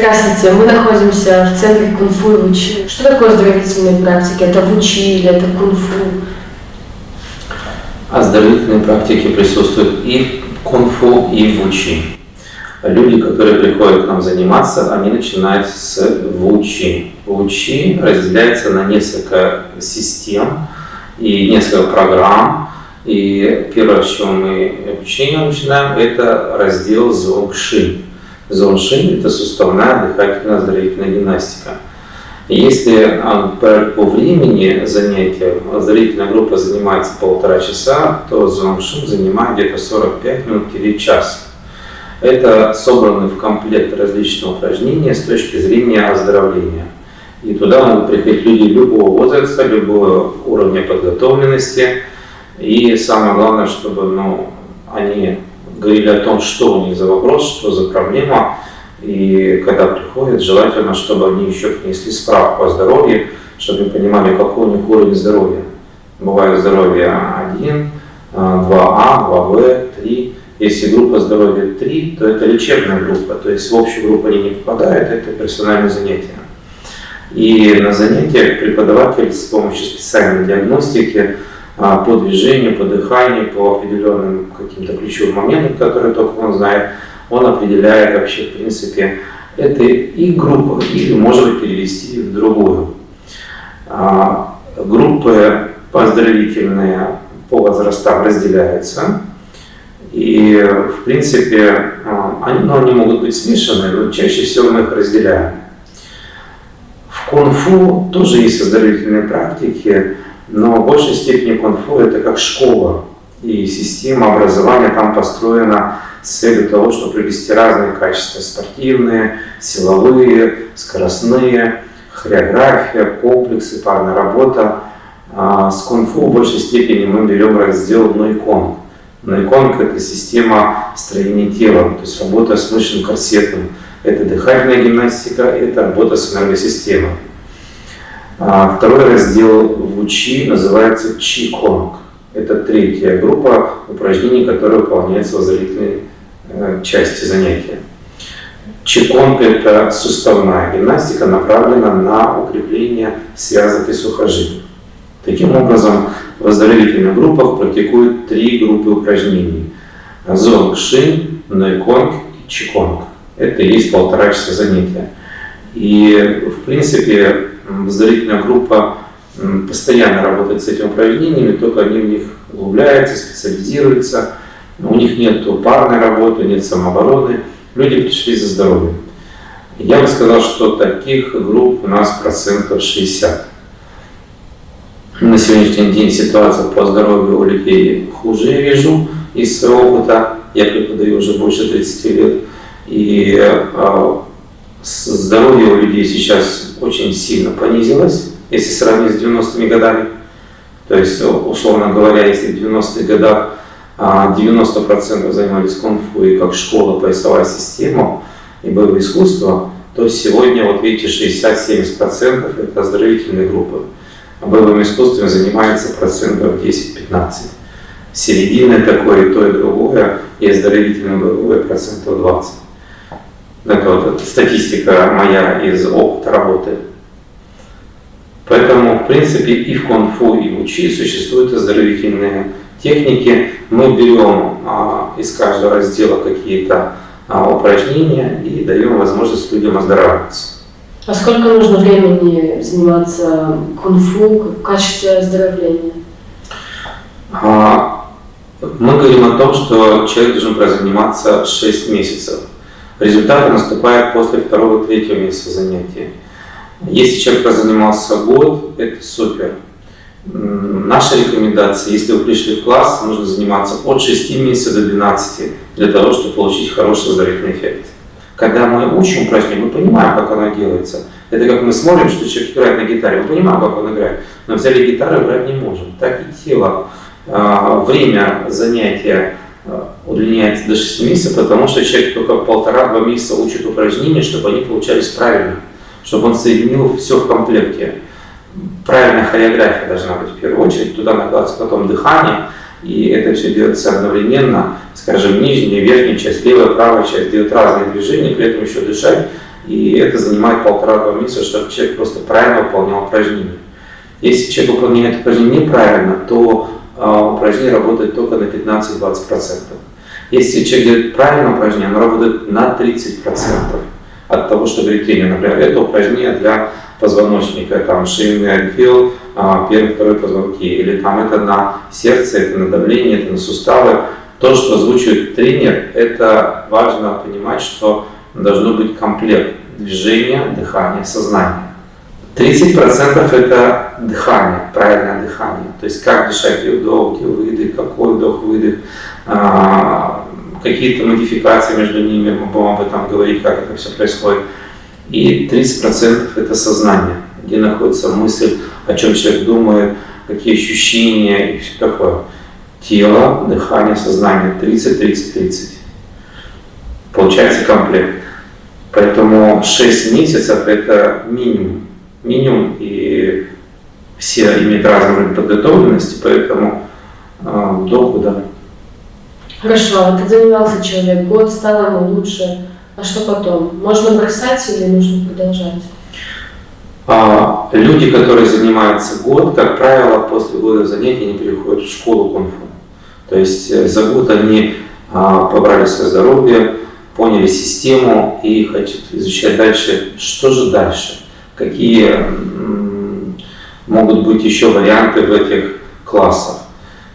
Здравствуйте, мы находимся в центре кунг-фу и вучи. Что такое оздоровительные практики? Это вучи или это кунг-фу? Оздоровительные практики присутствуют и в кунг-фу, и в вучи. Люди, которые приходят к нам заниматься, они начинают с вучи. Вучи разделяется на несколько систем и несколько программ. И первое, с чего мы обучение начинаем, это раздел зонгши. Зонгши – это суставная дыхательная оздоровительная гимнастика. Если а, по времени занятия оздоровительная группа занимается полтора часа, то зонгшин занимает где-то 45 минут или час. Это собраны в комплект различные упражнения с точки зрения оздоровления. И туда могут приходить люди любого возраста, любого уровня подготовленности. И самое главное, чтобы ну, они говорили о том, что у них за вопрос, что за проблема. И когда приходят, желательно, чтобы они еще принесли справку о здоровье, чтобы они понимали, какой у них уровень здоровья. Бывает здоровье 1, 2А, 2В, 3. Если группа здоровья 3, то это лечебная группа, то есть в общую группу они не попадают, это персональное занятие. И на занятиях преподаватель с помощью специальной диагностики по движению, по дыханию, по определенным каким-то ключевым моментам, которые только он знает, он определяет вообще, в принципе, это и группа, или может быть перевести в другую. А, группы поздравительные по возрастам разделяются. И, в принципе, а, они, ну, они могут быть смешаны, но чаще всего мы их разделяем. В кунг-фу тоже есть оздоровительные практики, но в большей степени кунг-фу это как школа. И система образования там построена с целью того, чтобы привести разные качества. Спортивные, силовые, скоростные, хореография, комплексы, парная работа. А с кунг-фу в большей степени мы берем раздел нойконг. Нойконг – это система строения тела, то есть работа с мышечным корсетом. Это дыхательная гимнастика, это работа с энергосистемой. А второй раздел в УЧИ называется Чи-Конг. Это третья группа упражнений, которые выполняются в зрительной э, части занятия. Чиконг – это суставная гимнастика, направлена на укрепление связок и сухожилий. Таким образом, в оздоровительных группах практикуют три группы упражнений. Зонг Шин, Нойконг и Чиконг. Это и есть полтора часа занятия. И, в принципе, оздоровительная группа постоянно работает с этими упражнениями, только они в них углубляются, специализируются. У них нет парной работы, нет самообороны. Люди пришли за здоровьем. Я бы сказал, что таких групп у нас процентов 60. На сегодняшний день ситуация по здоровью у людей хуже, я вижу, из своего опыта. Я преподаю уже больше 30 лет. И э, здоровье у людей сейчас очень сильно понизилось, если сравнить с 90-ми годами. То есть, условно говоря, если в 90-х годах 90% а, занимались кунг-фу и как школа, поясовая система и боевое искусство, то сегодня, вот видите, 60-70% это оздоровительные группы. А боевым искусством занимается процентов 10-15. Середина такое и то, и другое, и оздоровительное боевое процентов 20. Это вот статистика моя из опыта работы. Поэтому, в принципе, и в кунг-фу, и в учи существуют оздоровительные техники. Мы берем а, из каждого раздела какие-то а, упражнения и даем возможность людям оздоравливаться. А сколько нужно времени заниматься кунг-фу в качестве оздоровления? А, мы говорим о том, что человек должен прозаниматься 6 месяцев. Результаты наступают после второго-третьего месяца занятия. Если человек прозанимался год, это супер. Наша рекомендация, если вы пришли в класс, нужно заниматься от 6 месяцев до 12, для того, чтобы получить хороший оздоровительный эффект. Когда мы учим упражнение, мы понимаем, как оно делается. Это как мы смотрим, что человек играет на гитаре, мы понимаем, как он играет, но взяли гитару, играть не можем. Так и тело. А, время занятия удлиняется до 6 месяцев, потому что человек только полтора-два месяца учит упражнения, чтобы они получались правильно, чтобы он соединил все в комплекте. Правильная хореография должна быть в первую очередь, туда накладывается потом дыхание, и это все делается одновременно, скажем, нижняя, верхняя часть, левая, правая часть делают разные движения, при этом еще дышать, И это занимает полтора-два месяца, чтобы человек просто правильно выполнял упражнения. Если человек выполняет упражнение неправильно, то э, упражнение работает только на 15-20%. Если человек делает правильное упражнение, оно работает на 30% от того, что говорит тренер. Например, это упражнение для позвоночника, там шейный отдел, а, первый, второй позвонки, или там это на сердце, это на давление, это на суставы. То, что озвучивает тренер, это важно понимать, что должно быть комплект движения, дыхания, сознания. 30% это дыхание, правильное дыхание. То есть как дышать, где вдох, где выдох, какой вдох-выдох, а, какие-то модификации между ними, мы будем об этом говорить, как это все происходит. И 30% это сознание, где находится мысль, о чем человек думает, какие ощущения и все такое. Тело, дыхание, сознание 30, 30, 30. Получается комплект. Поэтому 6 месяцев это минимум. Минимум и все имеют разный уровень подготовленности, поэтому э, до года. Хорошо, вот занимался человек, год стал ему лучше, а что потом? Можно бросать или нужно продолжать? А, люди, которые занимаются год, как правило, после года занятий они переходят в школу кунг-фу. То есть э, за год они а, побрали свое здоровье, поняли систему и хотят изучать дальше, что же дальше, какие могут быть еще варианты в этих классах.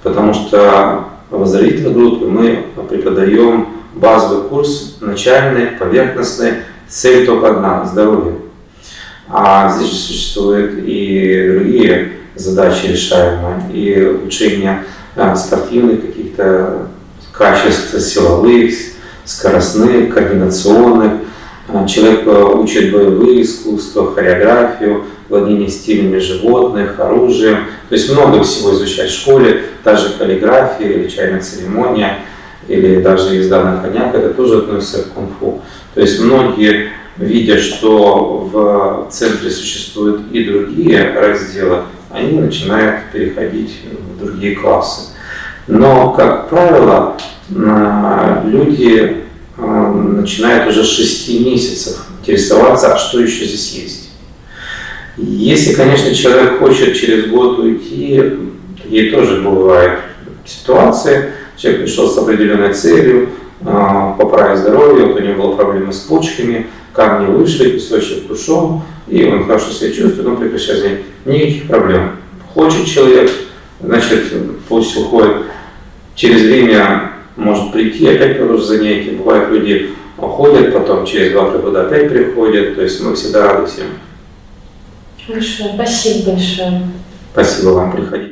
Потому что в оздоровительной группе мы преподаем базовый курс, начальный, поверхностный, цель только одна – здоровье. А здесь существуют и другие задачи решаемые, и улучшение а, спортивных каких-то качеств, силовых, скоростных, координационных. А, человек а, учит боевые искусства, хореографию, владение стилями животных, оружием. То есть много всего изучать в школе, даже каллиграфия или чайная церемония – или даже езда на конях, это тоже относится к кунг-фу. То есть многие, видя, что в центре существуют и другие разделы, они начинают переходить в другие классы. Но, как правило, люди начинают уже с 6 месяцев интересоваться, а что еще здесь есть. Если, конечно, человек хочет через год уйти, такие тоже бывают ситуации, Человек пришел с определенной целью, а, поправить здоровье, вот у него была проблема с почками, камни вышли, песочек ушел, и он хорошо себя чувствует, он прекращает занятия. Никаких проблем. Хочет человек, значит, пусть уходит. Через время может прийти, опять продолжить занятия. Бывают люди уходят, потом через два-три года опять приходят. То есть мы всегда рады всем. Хорошо, спасибо большое. Спасибо вам, приходите.